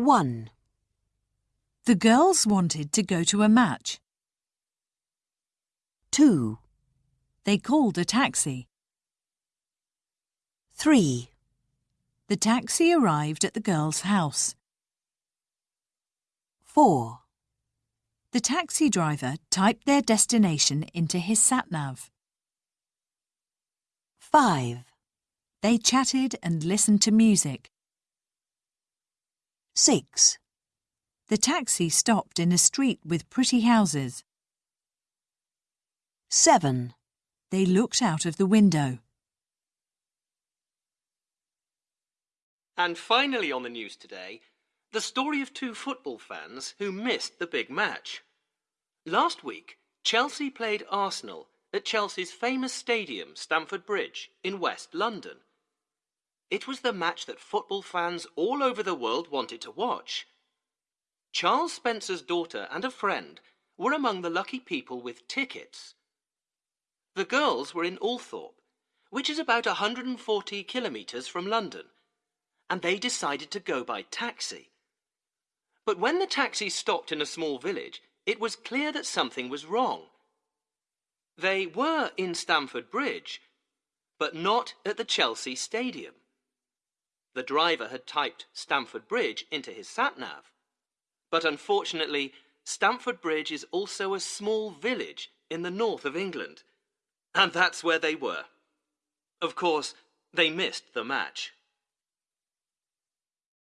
1. The girls wanted to go to a match. 2. They called a taxi. 3. The taxi arrived at the girls' house. 4. The taxi driver typed their destination into his sat-nav. 5. They chatted and listened to music. 6. The taxi stopped in a street with pretty houses. 7. They looked out of the window. And finally on the news today, the story of two football fans who missed the big match. Last week, Chelsea played Arsenal at Chelsea's famous stadium, Stamford Bridge, in West London. It was the match that football fans all over the world wanted to watch. Charles Spencer's daughter and a friend were among the lucky people with tickets. The girls were in Althorp, which is about 140 kilometres from London, and they decided to go by taxi. But when the taxi stopped in a small village, it was clear that something was wrong. They were in Stamford Bridge, but not at the Chelsea Stadium. The driver had typed Stamford Bridge into his sat-nav. But unfortunately, Stamford Bridge is also a small village in the north of England. And that's where they were. Of course, they missed the match.